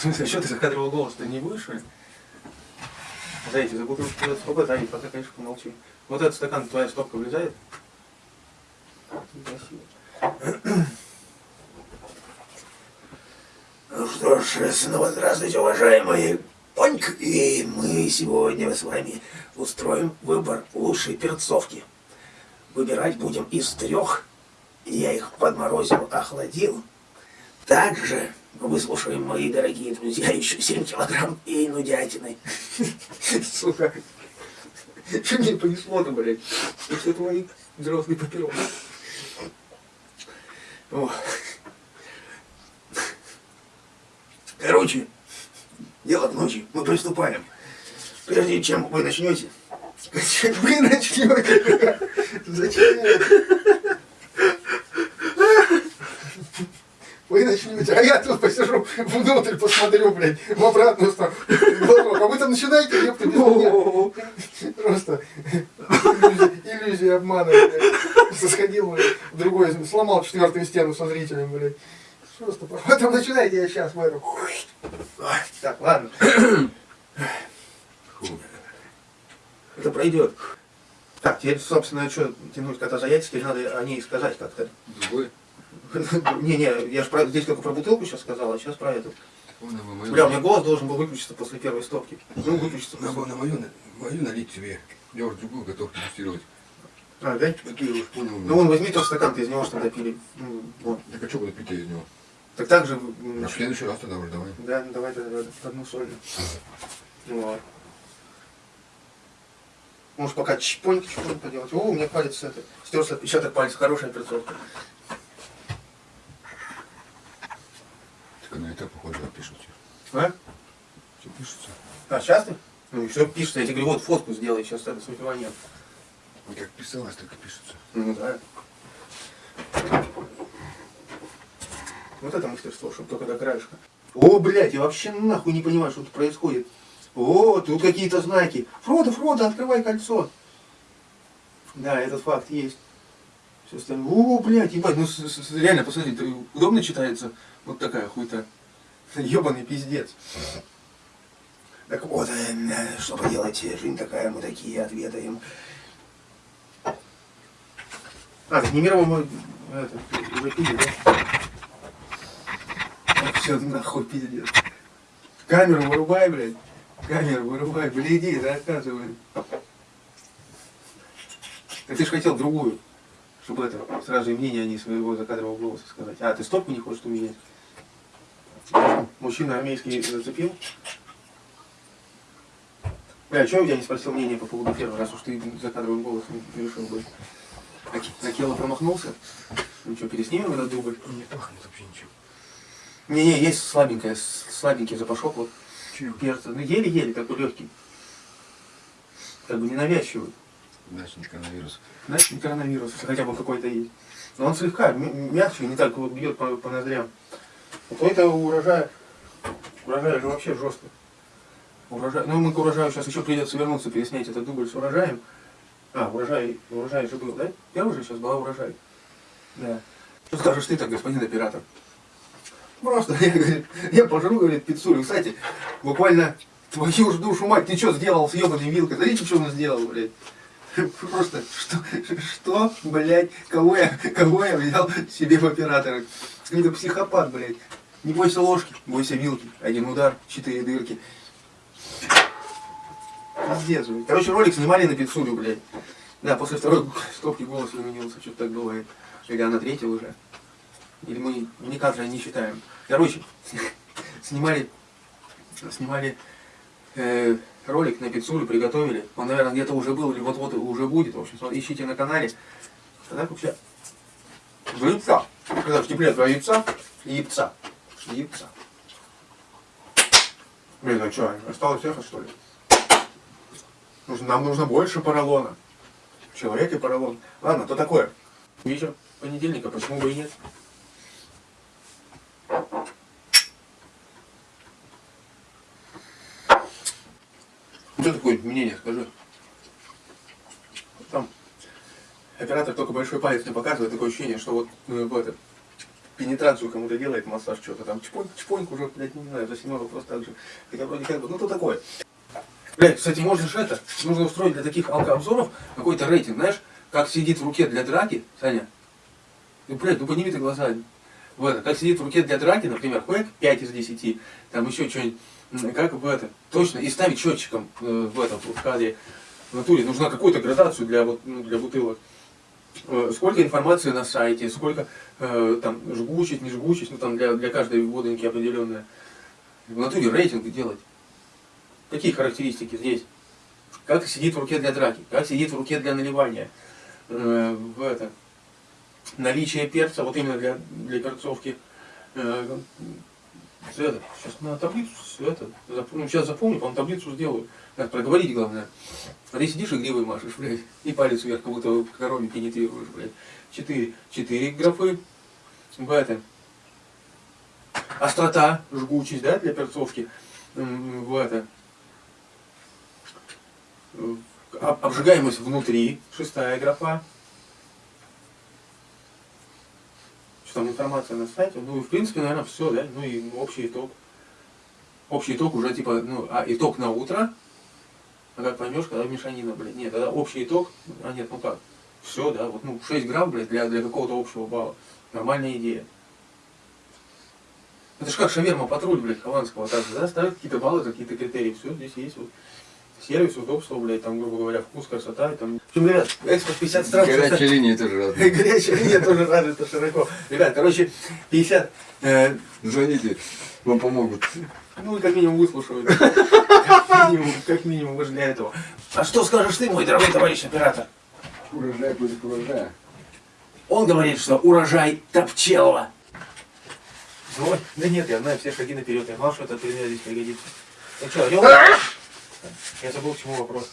В смысле, а что ты закадровал голос? Ты не что ли? Зайти, за бутылку куда стопа, Зайти, пока, конечно, помолчи. Вот этот стакан, твоя стопка влезает? Красиво. Ну что ж, снова здравствуйте, уважаемые Поньк. И мы сегодня с вами устроим выбор лучшей перцовки. Выбирать будем из трех. Я их подморозил, охладил. Также выслушаем, мои дорогие друзья, еще 7 килограмм и нудятины. Сука. Что мне понесло-то, блядь? Это твои взрослые папиросы. Короче, дело к ночи. Мы приступаем. Прежде чем вы начнете, Вы начнете. Зачем? Вы начнете, а я тут посижу внутрь, посмотрю, блядь, в обратную сторону. А вы там начинаете, ёпта, без меня. Просто иллюзия, иллюзия обмана, блядь. Сходил, блядь, в другой, сломал четвертую стену со зрителем, блядь. Просто, вы там начинаете, я сейчас выру. Так, ладно. это пройдет. Так, теперь, собственно, что тянуть кота за яйца, теперь надо о ней сказать как-то. Другой? Не-не, я же про, здесь только про бутылку сейчас сказал, а сейчас про эту. Бля, у меня голос должен был выключиться после первой стопки. Ну, выключиться на, на мою, мою налить себе. Я уже другую готов дегустировать. А, да? Какие уж понял. Ну, вон, возьми тот стакан, ты из него что допили. Ну, вот. Так а что буду пить из него? Так так же... А в следующий раз тогда уже давай. Да, ну, давай тогда одну сольную. Вот. Может пока чпоньки-чпоньки поделать. О, у меня палец это. Стерся отпечаток пальца, хорошая перцовка. На это, похоже, пишутся. А? Все пишется. А, сейчас ты? Ну все пишется, я тебе говорю, вот фотку сделай, сейчас это с выпиванием. Ну, Как писалось, так и пишется. Ну да. Вот это мастерство, чтобы только до краешка. О, блядь, я вообще нахуй не понимаю, что тут происходит. О, тут какие-то знаки. Фродо, Фродо, открывай кольцо. Да, этот факт есть. Все остальное. О, блядь, ебать, ну с, с, реально, посмотри, удобно читается вот такая хуйта. Ебаный пиздец. Так вот, э, что поделать, жизнь такая, мы такие отведаем. А, так Немирова мы это, уже пили, да? Все, нахуй пиздец. Камеру вырубай, блядь. Камеру вырубай, гляди, заказывай. Ты же хотел другую, чтобы это, сразу и мнение, а не своего закадрового голоса сказать. А, ты стопку не хочешь поменять? Мужчина армейский зацепил? Бля, а чего я не спросил мнение по поводу первого, раз уж ты закадровым голосом решил бы? Акела промахнулся? Ну что, переснимем этот дубль? Не пахнет вообще ничем. Не-не, есть слабенькая, слабенький запашок вот Чем? перца. Ну еле-еле, такой легкий. Как бы ненавязчивый. Значит, не коронавирус. Знаешь, не коронавирус, хотя бы какой-то есть. Но он слегка мягче, не так вот бьет по, по ноздрям. Вот у этого урожая, урожай же вообще жестко. Урожай, ну мы к урожаю сейчас еще придется вернуться, переснять этот дубль с урожаем. А, урожай, урожай же был, да? Первый же сейчас была урожай. Да. Что скажешь ты так, господин оператор? Просто, я, я пожру, говорит, пиццулю. Кстати, буквально твою ж душу мать, ты что сделал с ебаной вилкой? Смотрите, что он сделал, блядь. Просто, что, что, блядь, кого я, кого я взял себе в оператора? Какой-то психопат, блядь. Не бойся ложки, бойся вилки. Один удар, четыре дырки. Пиздец, блядь. Короче, ролик снимали на пиццулю, блядь. Да, после второй стопки голос изменился, что-то так бывает. Или на третьей уже. Или мы не кадры не считаем. Короче, снимали, снимали э, ролик на пиццулю, приготовили. Он, наверное, где-то уже был, или вот-вот уже будет. В общем, ищите на канале. Тогда вообще яйца. Когда в тепле два яйца и яйца. Яйца. Блин, а что, осталось эхо, что ли? Нам нужно больше поролона. Человек и поролон. Ладно, то такое. Вечер понедельника, почему бы и нет? Что такое мнение, скажи? Там оператор только большой палец не показывает, такое ощущение, что вот ну, это, пенетрацию кому-то делает, массаж, что-то там, чпоньк, чпоньк уже, блядь, не знаю, семерку просто так же. Хотя вроде как бы, ну то такое. Блядь, кстати, можешь это, нужно устроить для таких алкообзоров какой-то рейтинг, знаешь, как сидит в руке для драки, Саня, ну, блядь, ну подними ты глаза, в это, как сидит в руке для драки, например, хуяк 5 из 10, там еще что-нибудь, как в это, точно, и ставить счетчиком э, в этом, в кадре, в натуре, нужна какую-то градацию для, вот, ну, для бутылок. Э, Сколько информации на сайте, сколько э, там жгучесть, не жгучесть, ну там для, для каждой водоньки определенная. В натуре рейтинг делать. Какие характеристики здесь? Как сидит в руке для драки, как сидит в руке для наливания. Э, в это. Наличие перца, вот именно для, для перцовки. Это, сейчас на таблицу, это, ну, сейчас запомню, потом таблицу сделаю. Надо проговорить главное. А ты сидишь и гривой машешь, блядь, и палец вверх, как будто корове пенетрируешь, блядь. Четыре. Четыре графы. В это. Острота, жгучесть, да, для перцовки. В это. Э, об- Обжигаемость внутри, шестая графа. Что там информация на сайте? Ну и в принципе, наверное, все, да? Ну и общий итог. Общий итог уже типа, ну, а итог на утро, а как поймешь, когда мешанина, блядь, нет, тогда общий итог, а нет, ну как, все, да, вот, ну, 6 грамм, блядь, для, для какого-то общего балла, нормальная идея. Это ж как шаверма патруль, блядь, Хованского, так же, да, ставят какие-то баллы, какие-то критерии, все, здесь есть вот сервис, удобство, блядь, там, грубо говоря, вкус, красота, и там. В общем, ребят, экспорт 50 стран. Горячая линия тоже разная. Горячая линия тоже развита широко. Ребят, короче, 50, э, Звоните, вам помогут. ну, как минимум выслушивают. Как минимум, как минимум, уж для этого. А что скажешь ты, мой дорогой товарищ оператор? Урожай будет урожая. Он говорит, что урожай Топчелова. Ой, да нет, я знаю все шаги наперед. Я знал, что этот пример здесь пригодится. Ну что, орел? Я забыл, к чему вопрос.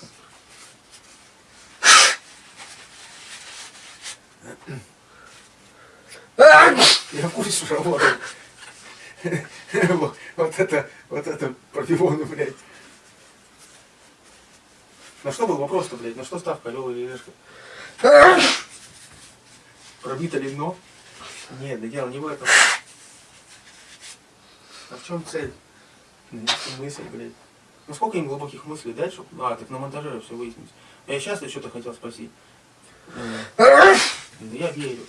Я что работает. Вот- Вот это, вот это пробивону, блядь. На что был вопрос-то, блядь? На что ставка, орел или решка? Пробито ли дно? Нет, да дело не в этом. А в чем цель? Донести мысль, блядь. Ну сколько им глубоких мыслей дать, чтобы... А, так на монтаже все выяснить. А я сейчас что-то хотел спросить. Я верю.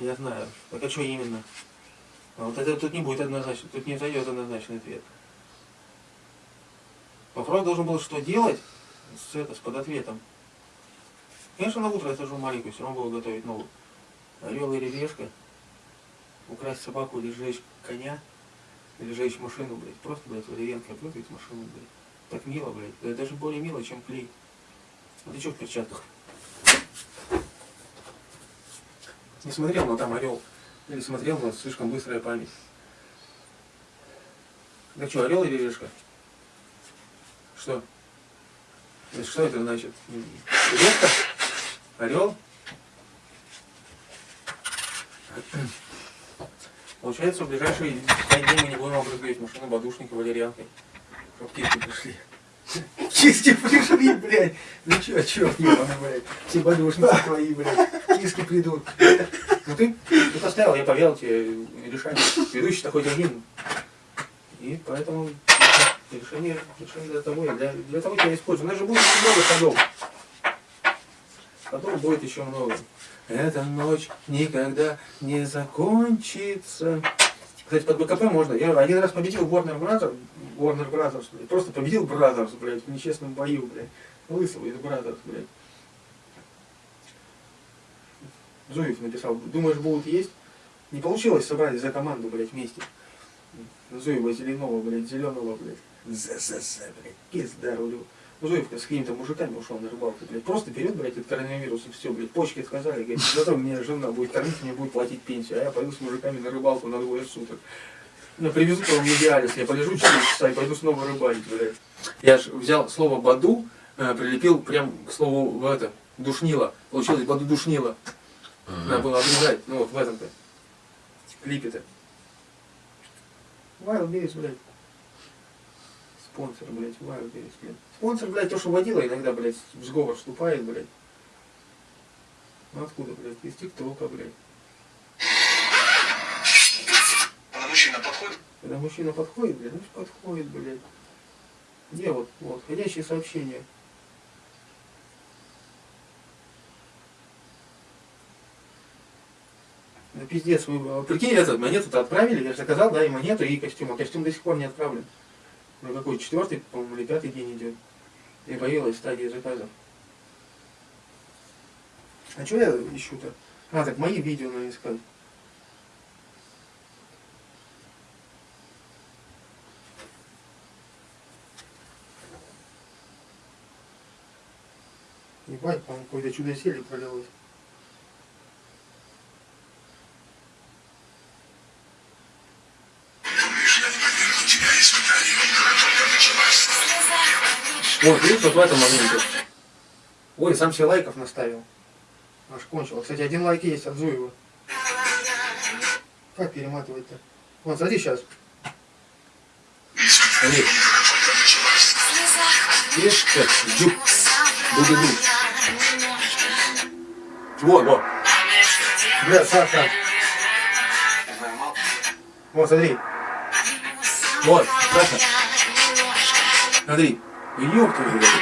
Я знаю. Так а что именно? А вот это тут не будет однозначно, тут не зайдет однозначный ответ. Вопрос должен был что делать с, это, с подответом. Конечно, на утро я сажу маленькую, все равно буду готовить новую. Орел или решка, украсть собаку или сжечь коня, или сжечь машину, блядь. Просто, блядь, валерьянка выгреть машину, блядь. Так мило, блядь. Да даже более мило, чем клей. А ты что в перчатках? Не смотрел, но там орел. Или смотрел, но слишком быстрая память. Да что, орел или решка? Что? Что это значит? Решка? Орел? Получается, в ближайшие пять дней мы не будем обрызгивать машину подушникой валерьянкой. Киски пришли. Киски пришли, блядь. Ну чё, чё, ебаный, блядь. Все подушники твои, блядь. Киски придут. Ну ты, ты поставил, я поверил тебе решение. Ведущий-то хоть один. И поэтому решение, решение для того, для, для того тебя использую. У нас же будет еще много ходов. Ходов будет еще много. Эта ночь никогда не закончится. Кстати, под БКП можно. Я один раз победил Warner Brothers, Warner Brothers, блядь. Просто победил Brothers, блядь, в нечестном бою, блядь. Лысого из Brothers, блядь. Зуев написал, думаешь, будут есть? Не получилось собрать за команду, блядь, вместе. Зуева зеленого, блядь, зеленого, блядь. ЗСС, блядь, пизда рулю. Зуев с какими-то мужиками ушел на рыбалку, блядь. Просто берет, блядь, от коронавируса, все, блядь, почки отказали, говорит, зато мне жена будет кормить, мне будет платить пенсию, а я пойду с мужиками на рыбалку на двое суток. Меня привезут потом в Идеалис, я полежу 4 часа и пойду снова рыбалить, блядь. Я же взял слово «баду», э, прилепил прям к слову в это, душнило. Получилось «баду душнило». Надо было обрезать, ну вот в этом-то. Клипе-то. Wild Berries, блядь. Спонсор, блядь, Berries, блядь. Спонсор, блядь, то, что водила, иногда, блядь, в сговор вступает, блядь. Ну откуда, блядь? Из ТикТока, блядь. мужчина подходит, Когда мужчина подходит, блядь, ну подходит, блядь. Где вот, вот, входящие сообщения. Да пиздец, вы, прикинь, этот, монету-то отправили, я же заказал, да, и монету, и костюм, а костюм до сих пор не отправлен. Ну какой, четвертый, по-моему, или пятый день идет. И появилась стадия заказа. А что я ищу-то? А, так мои видео надо искать. Ебать, по-моему, какое-то чудо зелье пролилось. Вот, видишь, вот в этом моменте. Ой, сам себе лайков наставил. Аж кончил. Кстати, один лайк есть от Зуева. Как перематывать-то? Вот, смотри сейчас. Смотри. Видишь, как? Джук. Буду Вот, вот. Бля, Саша. Вот, смотри. Вот, Саша. Смотри. Твою, блядь.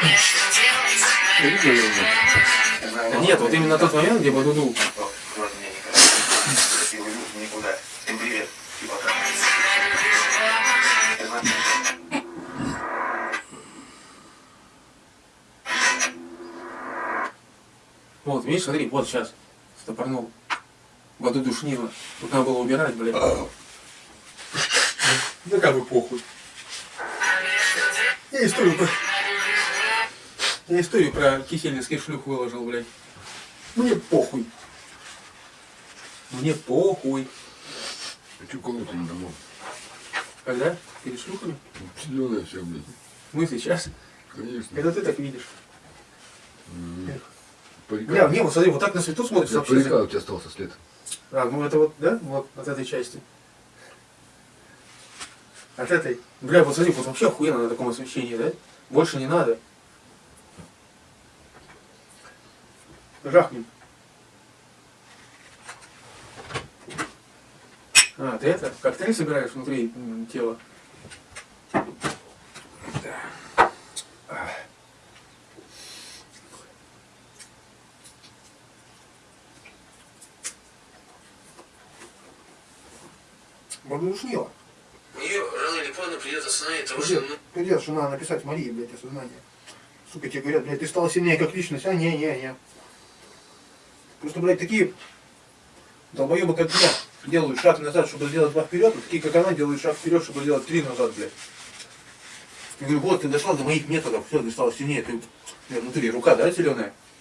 Нет, вот именно тот момент, где Бадуду. Вот, видишь, смотри, вот сейчас. Стопорнул. Бадуду шнила. Тут надо было убирать, блядь. Да как бы похуй. Я историю про... Я историю про кисельницких шлюх выложил, блядь. Мне похуй. Мне похуй. А что колоться не домой? Когда? Перед шлюхами? Зеленая вся, блядь. Мы сейчас. Конечно. Когда ты так видишь. М. Бля, Парика. не, вот смотри, вот так на свету вообще. Парика у тебя остался след. А, ну это вот, да? Вот от этой части. От этой. Бля, вот смотри, вот вообще охуенно на таком освещении, да? Больше не надо. Жахнем. А, ты это, коктейль собираешь внутри тела? Рано или поздно придет осознание того, Пиздец, пиздец, что надо написать Марии, блядь, осознание. Сука, тебе говорят, блядь, ты стал сильнее как личность. А, не, не, не. Просто, блядь, такие долбоебы, как я, делают шаг назад, чтобы сделать два вперед, вот такие, как она, делают шаг вперед, чтобы сделать три назад, блядь. Я говорю, вот, ты дошла до моих методов, все, ты стала сильнее, ты, бля, внутри рука, да, зеленая?